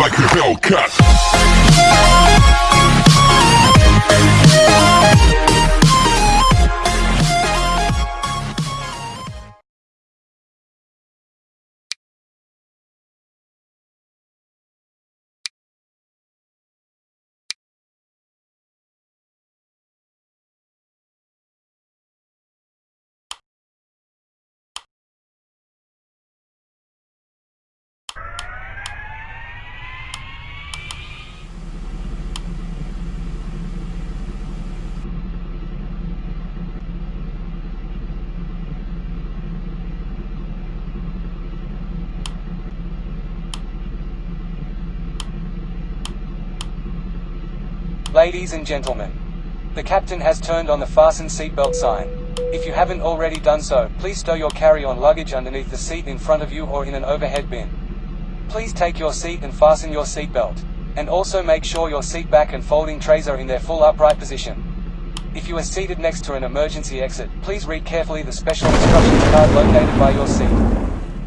like a Hellcat. Ladies and gentlemen, the captain has turned on the fasten seatbelt sign. If you haven't already done so, please stow your carry-on luggage underneath the seat in front of you or in an overhead bin. Please take your seat and fasten your seatbelt. And also make sure your seat back and folding trays are in their full upright position. If you are seated next to an emergency exit, please read carefully the special instructions card located by your seat.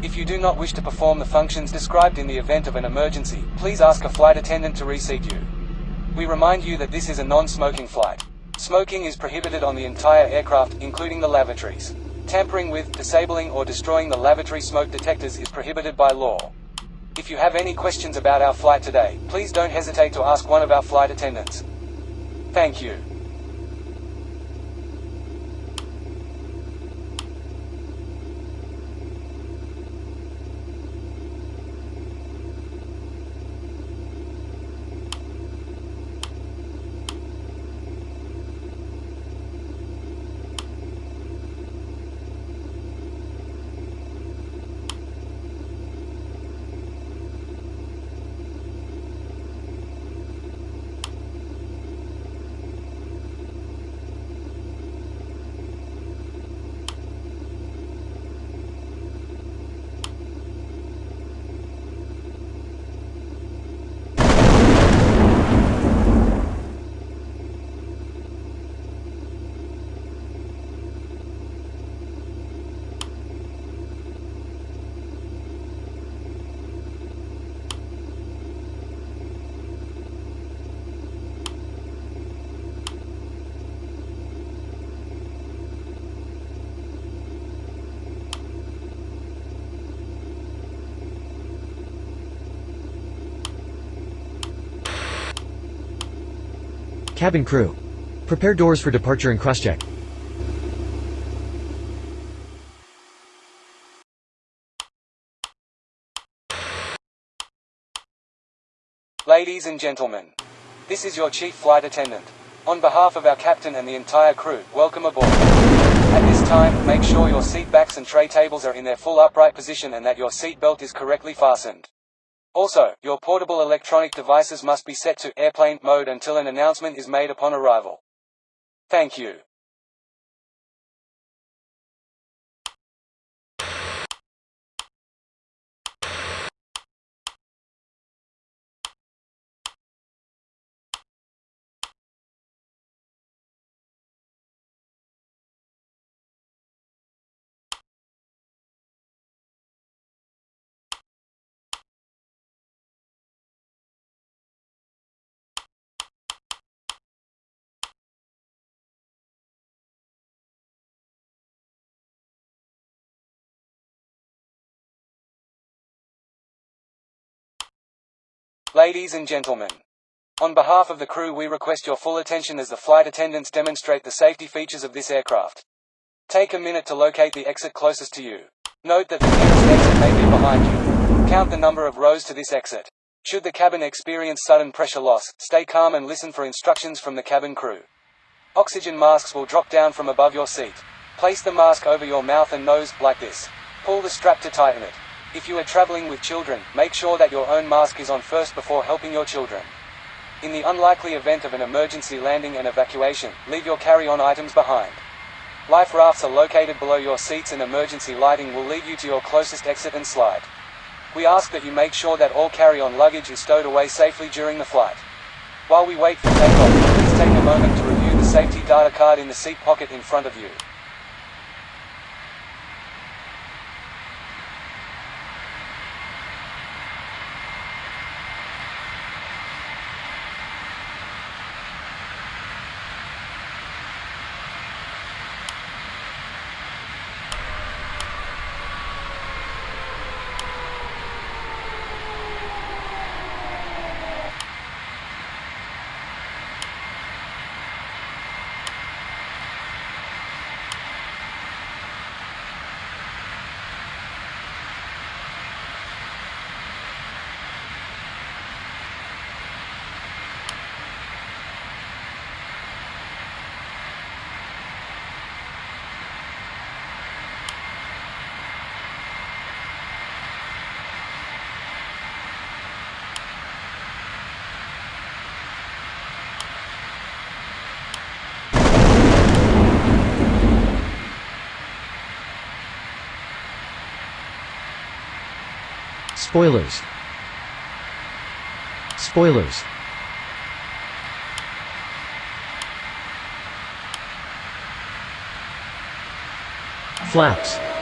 If you do not wish to perform the functions described in the event of an emergency, please ask a flight attendant to reseat you. We remind you that this is a non-smoking flight. Smoking is prohibited on the entire aircraft, including the lavatories. Tampering with, disabling or destroying the lavatory smoke detectors is prohibited by law. If you have any questions about our flight today, please don't hesitate to ask one of our flight attendants. Thank you. Cabin crew. Prepare doors for departure and crosscheck. Ladies and gentlemen, this is your chief flight attendant. On behalf of our captain and the entire crew, welcome aboard. At this time, make sure your seat backs and tray tables are in their full upright position and that your seat belt is correctly fastened. Also, your portable electronic devices must be set to airplane mode until an announcement is made upon arrival. Thank you. Ladies and gentlemen, on behalf of the crew we request your full attention as the flight attendants demonstrate the safety features of this aircraft. Take a minute to locate the exit closest to you. Note that the nearest exit may be behind you. Count the number of rows to this exit. Should the cabin experience sudden pressure loss, stay calm and listen for instructions from the cabin crew. Oxygen masks will drop down from above your seat. Place the mask over your mouth and nose, like this. Pull the strap to tighten it. If you are traveling with children, make sure that your own mask is on first before helping your children. In the unlikely event of an emergency landing and evacuation, leave your carry-on items behind. Life rafts are located below your seats and emergency lighting will lead you to your closest exit and slide. We ask that you make sure that all carry-on luggage is stowed away safely during the flight. While we wait for takeoff, please take a moment to review the safety data card in the seat pocket in front of you. Spoilers. Spoilers. Flaps.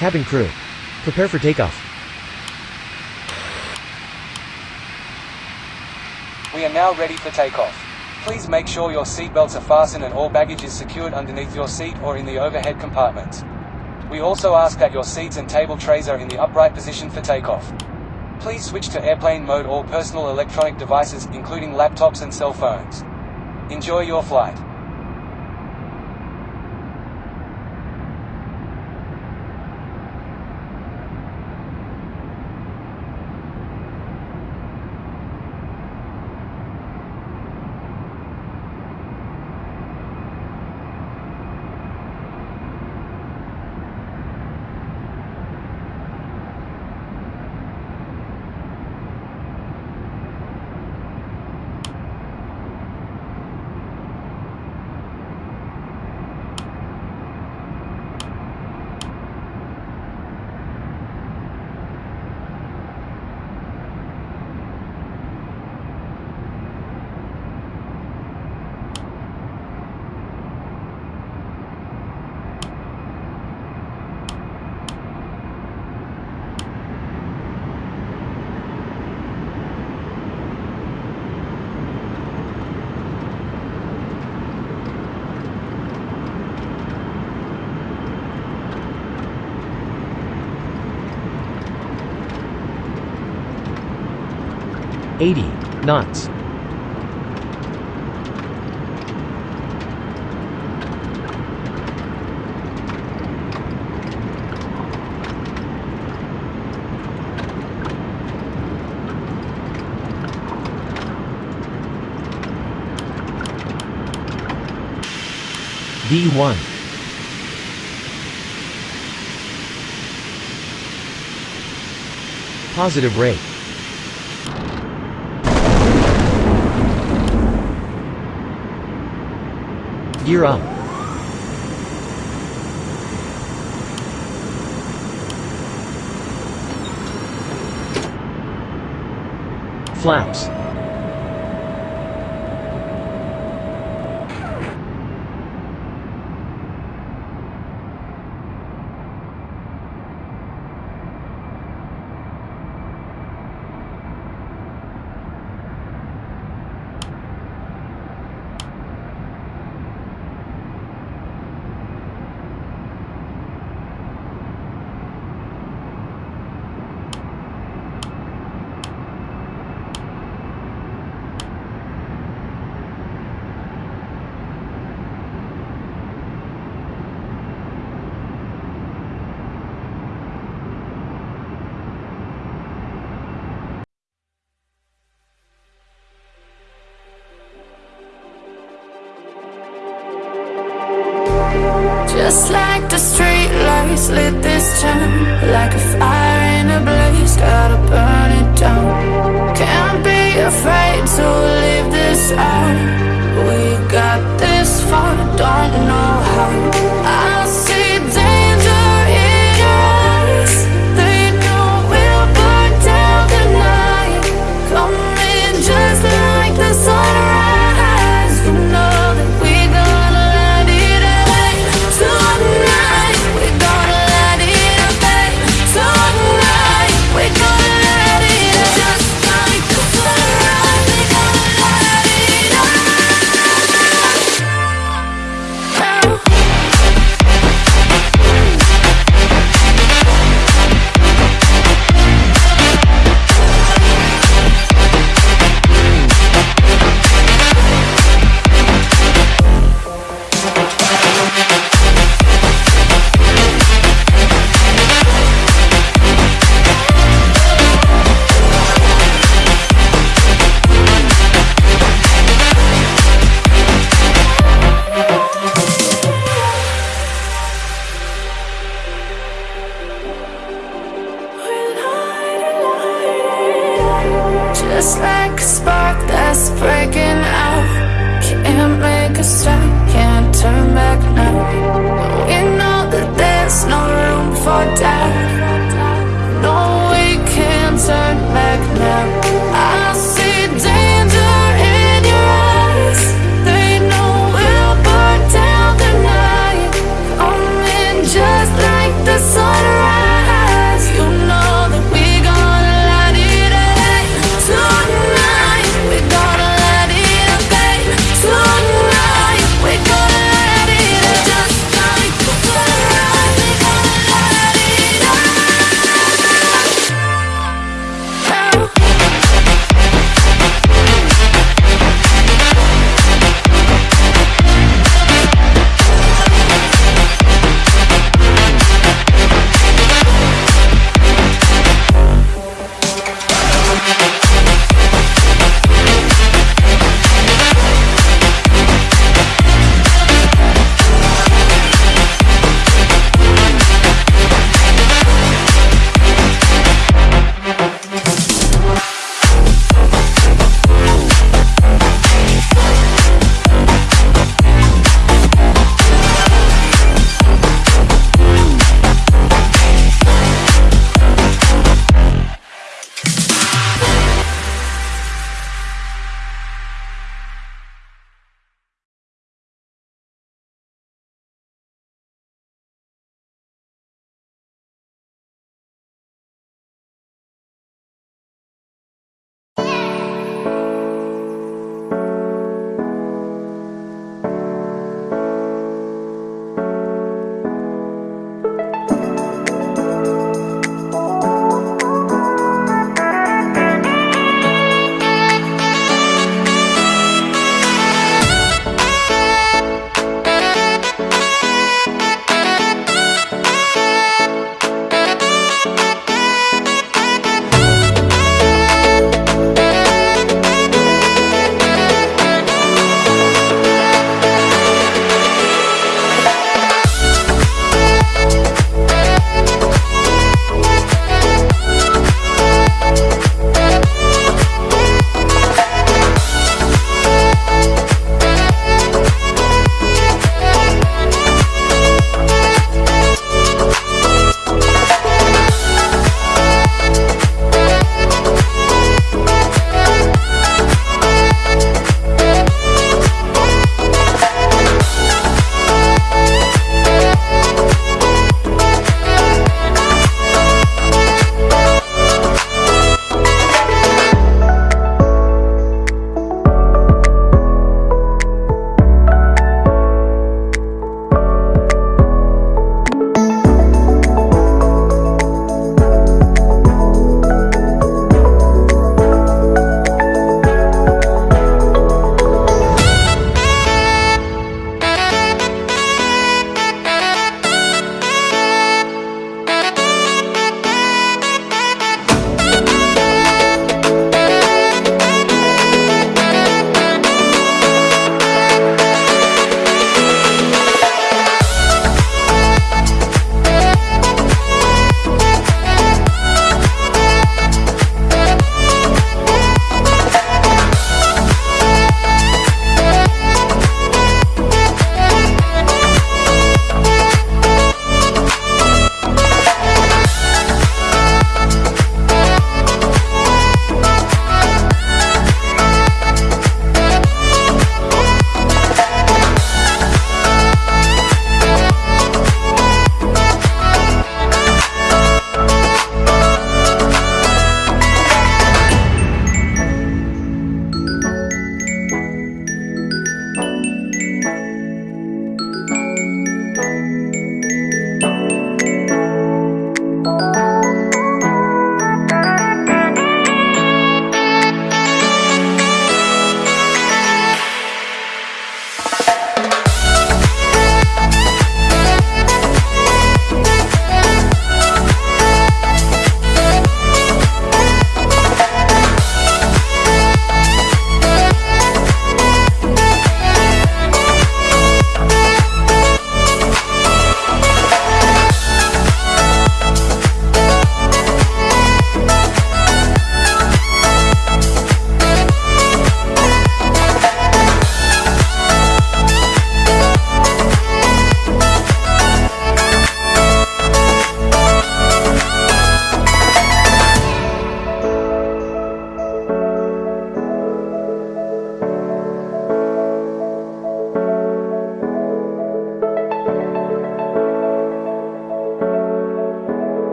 Cabin crew. Prepare for takeoff. We are now ready for takeoff. Please make sure your seatbelts are fastened and all baggage is secured underneath your seat or in the overhead compartments. We also ask that your seats and table trays are in the upright position for takeoff. Please switch to airplane mode all personal electronic devices, including laptops and cell phones. Enjoy your flight. Eighty knots. V1 Positive rate Gear up. Flaps.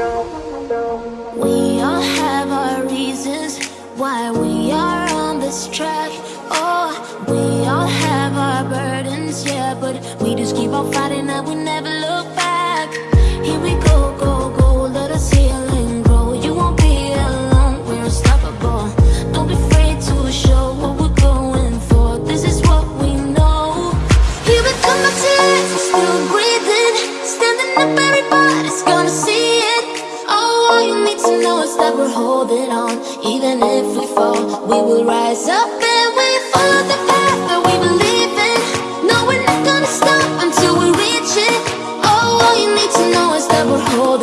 We all have our reasons why we are on this track. Oh, we all have our burdens, yeah, but we just keep on fighting that we never. fall We will rise up and we follow the path that we believe in. No, we're not gonna stop until we reach it. Oh, all you need to know is that we're holding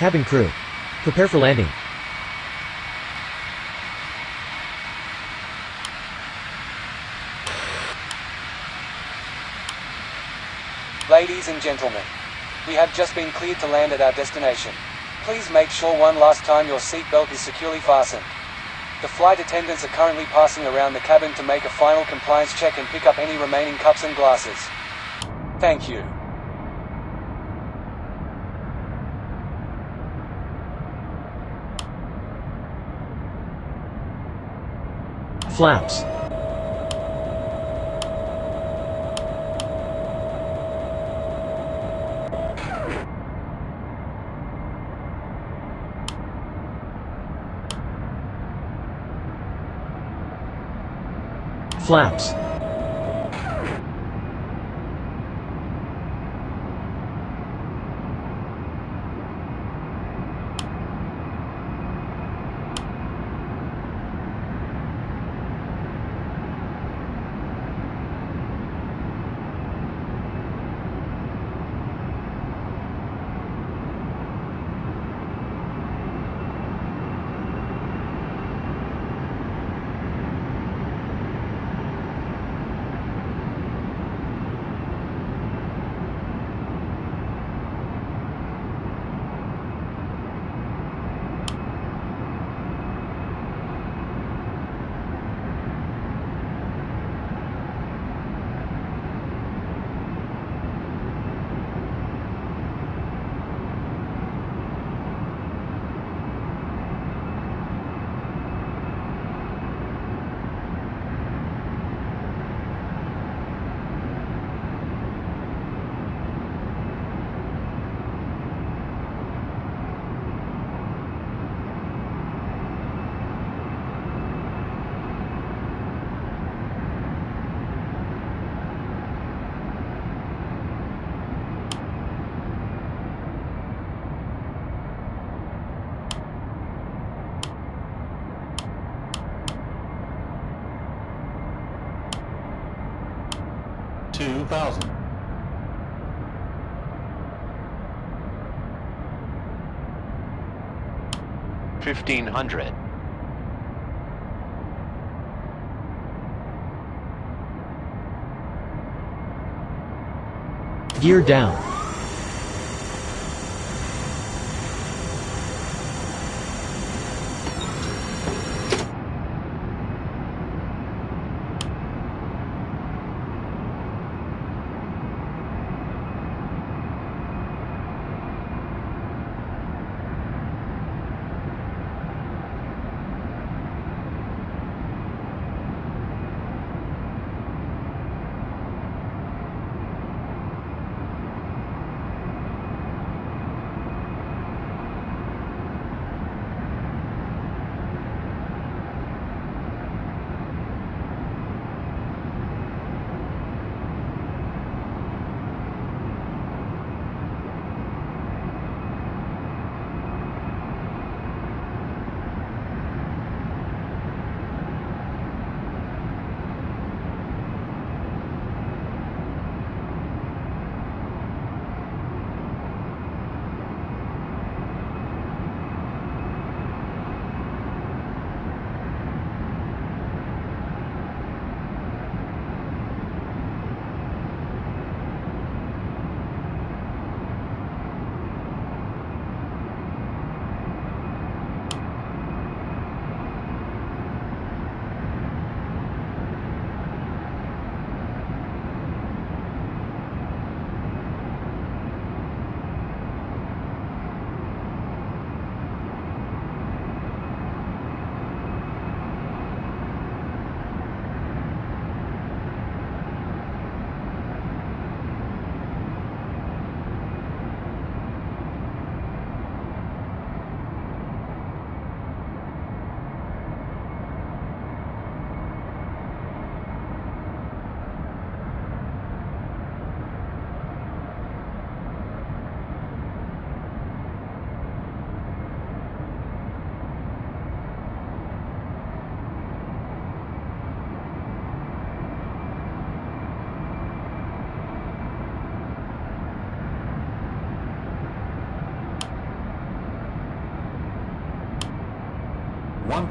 Cabin crew. Prepare for landing. Ladies and gentlemen, we have just been cleared to land at our destination. Please make sure one last time your seatbelt is securely fastened. The flight attendants are currently passing around the cabin to make a final compliance check and pick up any remaining cups and glasses. Thank you. Flaps. Flaps. Two thousand. Fifteen hundred. Gear down.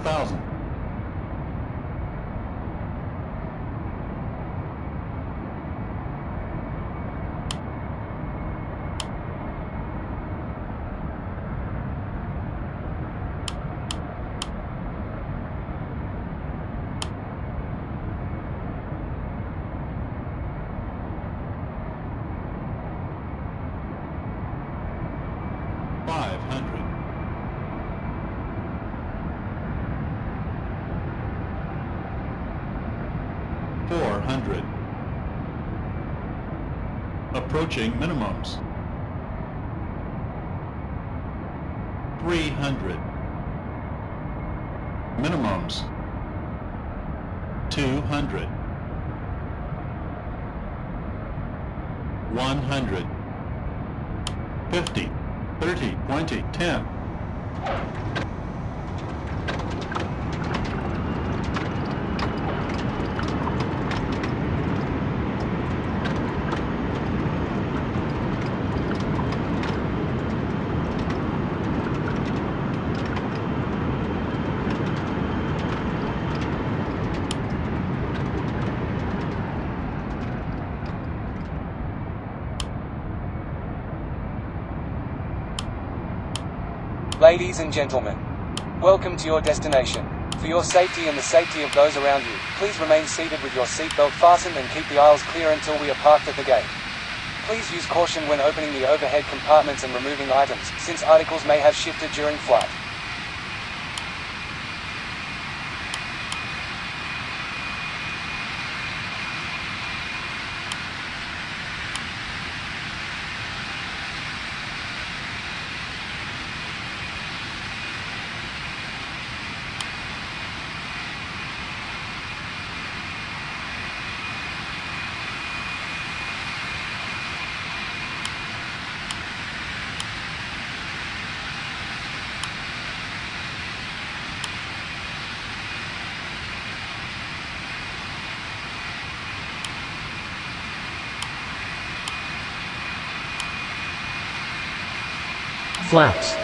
1,000. Five hundred. Four hundred. Approaching minimums. Three hundred. Minimums. Two hundred. One hundred. Fifty. 30, 20, 10. Ladies and gentlemen, welcome to your destination. For your safety and the safety of those around you, please remain seated with your seatbelt fastened and keep the aisles clear until we are parked at the gate. Please use caution when opening the overhead compartments and removing items, since articles may have shifted during flight. Flaps.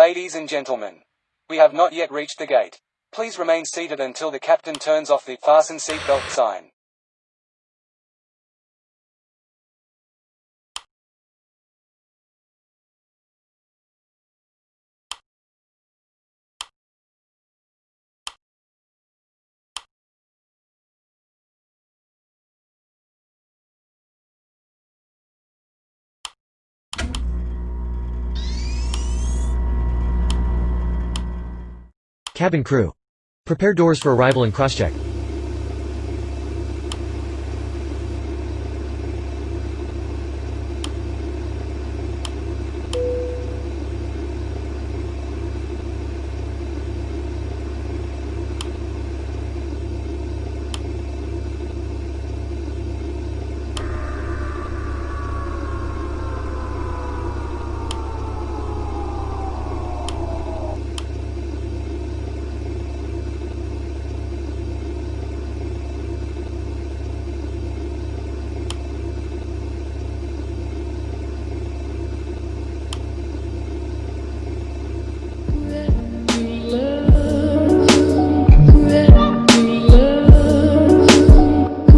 Ladies and gentlemen. We have not yet reached the gate. Please remain seated until the captain turns off the fasten seatbelt sign. Cabin crew. Prepare doors for arrival and crosscheck.